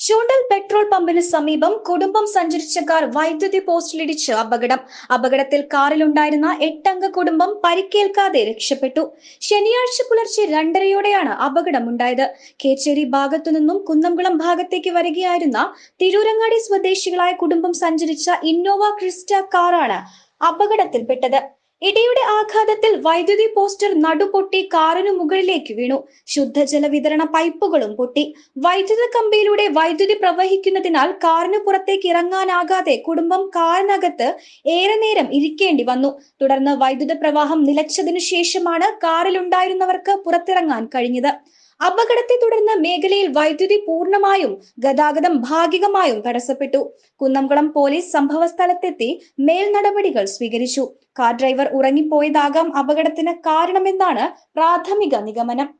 ചൂണ്ടൽ petrol പമ്പിന് സമീപം കുടുംബം സഞ്ചരിച്ച കാർ വൈദ്യുതി പോസ്റ്റിലിടിച്ച് അപകടം. അപകടത്തിൽ കാറിലുണ്ടായിരുന്ന എട്ടംഗ കുടുംബം പരിക്കേൽക്കാതെ രക്ഷപ്പെട്ടു. ശനിയാഴ്ച പുലർച്ചെ രണ്ടരയോടെയാണ് അപകടമുണ്ടായത്. കേച്ചേരി ഭാഗത്തു നിന്നും കുന്നംകുളം ഭാഗത്തേക്ക് വരികയായിരുന്ന തിരൂരങ്ങാടി സ്വദേശികളായ കുടുംബം സഞ്ചരിച്ച ഇന്നോവ ക്രിസ്റ്റ കാറാണ് അപകടത്തിൽപ്പെട്ടത്. ഇടിയുടെ ആഘാതത്തിൽ വൈദ്യുതി പോസ്റ്റർ നടുപൊട്ടി കാറിനു മുകളിലേക്ക് വീണു. ശുദ്ധജല വിതരണ പൈപ്പുകളും പൊട്ടി. വൈദ്യുത കമ്പിയിലൂടെ വൈദ്യുതി പ്രവഹിക്കുന്നതിനാൽ കാറിന് പുറത്തേക്ക് ഇറങ്ങാനാകാതെ കുടുംബം കാറിനകത്ത് ഏറെ നേരം ഇരിക്കേണ്ടി വന്നു. തുടർന്ന് വൈദ്യുത പ്രവാഹം നിലച്ചതിനു ശേഷമാണ് കാറിലുണ്ടായിരുന്നവർക്ക് പുറത്തിറങ്ങാൻ കഴിഞ്ഞത്. അപകടത്തെ തുടർന്ന് മേഖലയിൽ വൈദ്യുതി പൂർണമായും ഗതാഗതം ഭാഗികമായും തടസ്സപ്പെട്ടു. കുന്നംകുളം പോലീസ് സംഭവ സ്ഥലത്തെത്തി മേൽ നടപടികൾ സ്വീകരിച്ചു. കാർ ഡ്രൈവർ ഉറങ്ങിപ്പോയതാകാം അപകടത്തിന് കാരണമെന്നാണ് പ്രാഥമിക നിഗമനം.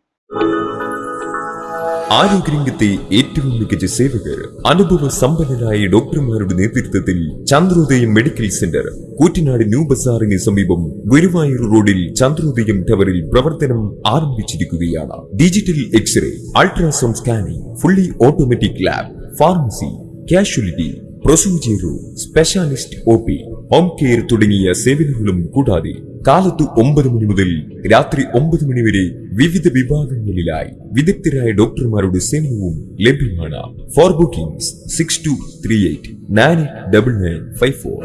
ആരോഗ്യരംഗത്തെ ഏറ്റവും മികച്ച സേവകർ അനുഭവ സമ്പന്നരായ ഡോക്ടർമാരുടെ നേതൃത്വത്തിൽ Chandrodayam medical centre Koottanad new ബസാറിന് സമീപം ഗുരുവായൂർ റോഡിൽ ചന്ദ്രോദയം ടവറിൽ പ്രവർത്തനം ആരംഭിച്ചിരിക്കുകയാണ്. Digital x-ray ultrasound scanning fully automatic lab pharmacy casualty procedure specialist O home care തുടങ്ങിയ സേവനങ്ങളും കൂടാതെ കാലത്ത് ഒമ്പത് മണി മുതൽ രാത്രി ഒമ്പത് മണി വരെ വിവിധ വിഭാഗങ്ങളിലായി വിദഗ്ധരായ ഡോക്ടർമാരുടെ സേവനവും ലഭ്യമാണ്. For bookings six two three eight nine double nine five four